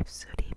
입술이